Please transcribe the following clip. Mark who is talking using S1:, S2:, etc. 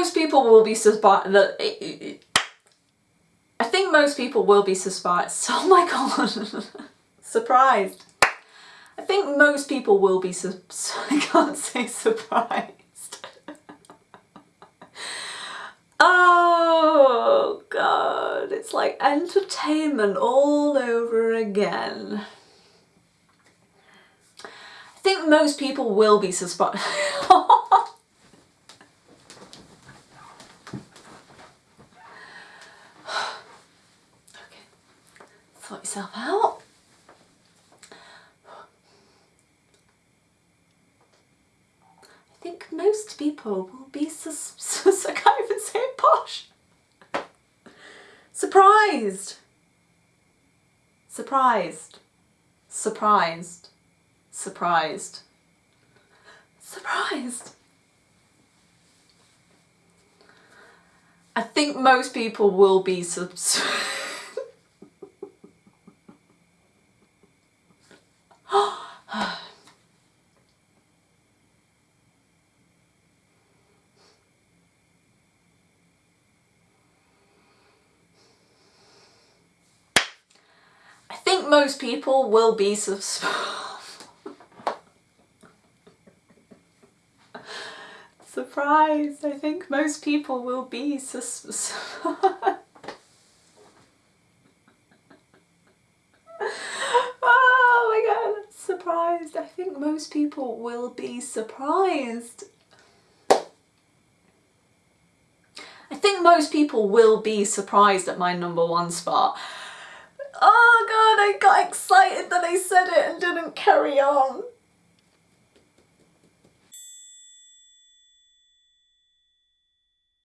S1: most people will be surprised that I think most people will be surprised. Oh my god. surprised. I think most people will be su I can't say surprised. oh god, it's like entertainment all over again. I think most people will be surprised. Oh sort yourself out. I think most people will be sus I can't even say posh. Surprised. Surprised. Surprised. Surprised. Surprised. I think most people will be surprised. most people will be surprised. I think most people will be sus Oh my god, surprised. I think most people will be surprised. I think most people will be surprised at my number one spot. Oh god, I got excited that I said it and didn't carry on.